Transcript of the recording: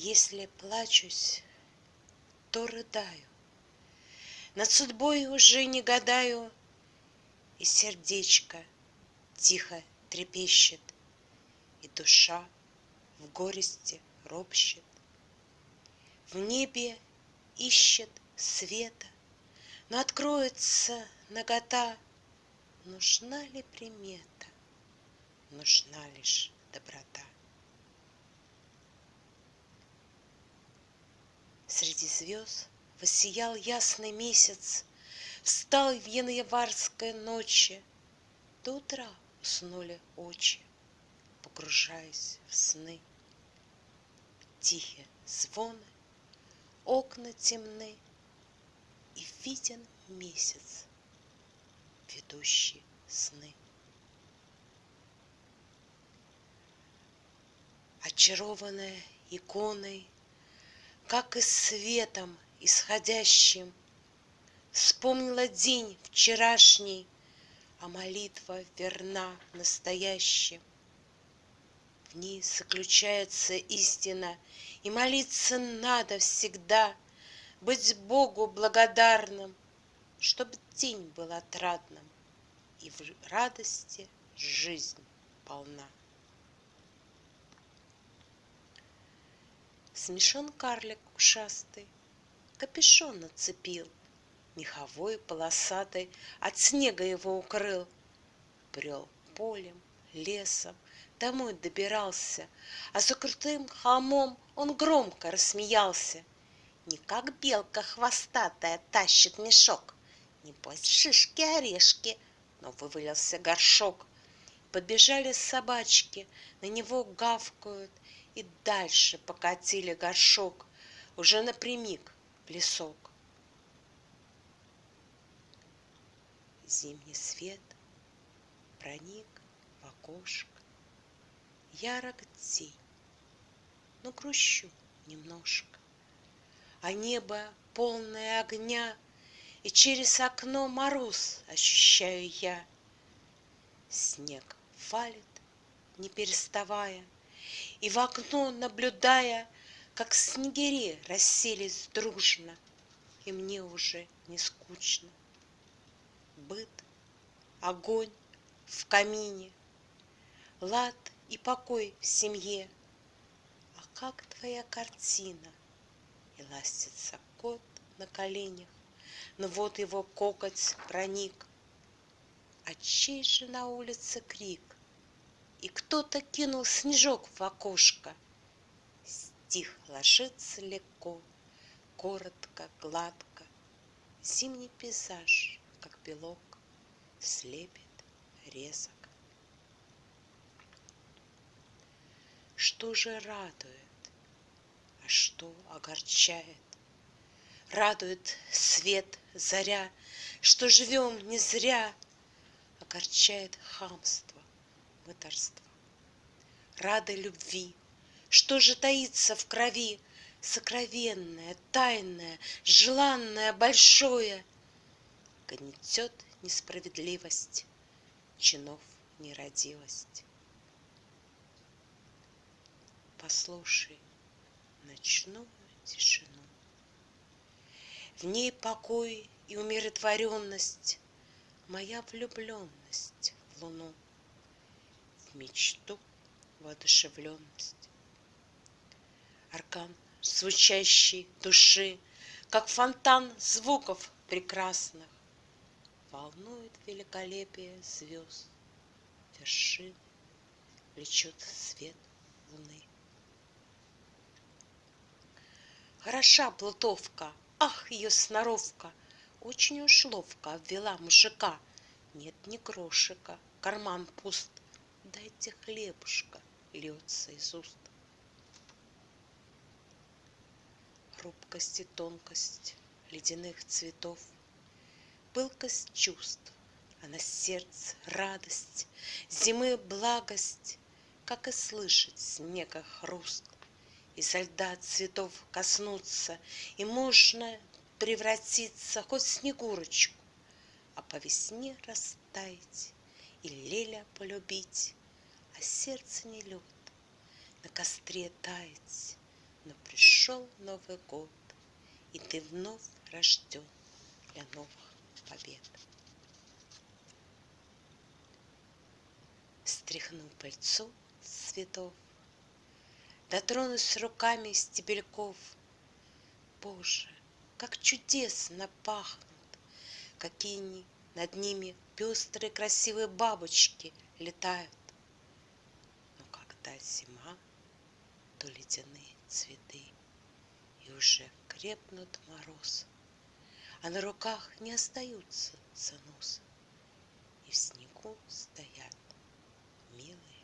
Если плачусь, то рыдаю, Над судьбой уже не гадаю, И сердечко тихо трепещет, И душа в горести ропщет. В небе ищет света, Но откроется нагота. Нужна ли примета? Нужна лишь доброта. Среди звезд воссиял ясный месяц, Встал в январской ночи, До утра уснули очи, Погружаясь в сны. Тихие звоны, окна темны, И виден месяц, ведущий сны. Очарованная иконой, Как и светом исходящим, Вспомнила день вчерашний, А молитва верна настоящим. В ней заключается истина, И молиться надо всегда, Быть Богу благодарным, Чтоб день был отрадным, И в радости жизнь полна. Смешон карлик ушастый, Капюшон нацепил, Меховой полосатый От снега его укрыл. Брел полем, лесом, домой добирался, А за крутым холмом он громко рассмеялся. Не как белка хвостатая тащит мешок, Небось, шишки-орешки, но вывалился горшок. Подбежали собачки, на него гавкают, И дальше покатили горшок, Уже напрямик в лесок. Зимний свет проник в окошко, ярок день, но грущу немножко. А небо полное огня, И через окно мороз ощущаю я. Снег валит, не переставая, И в окно наблюдая, Как снегири расселись дружно, И мне уже не скучно. Быт, огонь в камине, Лад и покой в семье. А как твоя картина? И ластится кот на коленях, Но вот его кокоть проник. А чей же на улице крик? И кто-то кинул снежок в окошко. Стих ложится легко, коротко, гладко. Зимний пейзаж, как белок, слепит резок. Что же радует, а что огорчает? Радует свет, заря, Что живем не зря, Огорчает хамство, мытарство. Рады любви, что же таится в крови, Сокровенное, тайное, желанное, большое, Гнетет несправедливость, чинов нерадивость. Послушай ночную тишину. В ней покой и умиротворенность, Моя влюбленность в луну, мечту воодушевленность. Аркан звучащий души, Как фонтан звуков прекрасных, Волнует великолепие звезд, вершины, Влечет свет луны. Хороша плутовка, ах, ее сноровка, Очень уж ловко обвела мужика. Нет ни крошика, карман пуст, Дайте хлебушка, льется из уст. Хрупкость и тонкость ледяных цветов, Пылкость чувств, а на сердце радость, Зимы благость, как и слышать снега хруст — изо льда цветов коснуться, И можно превратиться хоть в снегурочку, А по весне растаять и леля полюбить, А сердце не лед, на костре таять, Но пришел Новый год, и ты вновь рожден для новых побед. Стряхну пыльцу цветов, Дотронусь руками стебельков. Боже, как чудесно пахнут, Какие над ними пестрые красивые бабочки летают. Но когда зима, то ледяные цветы, И уже крепнут мороз, А на руках не остаются заносы, И в снегу стоят милые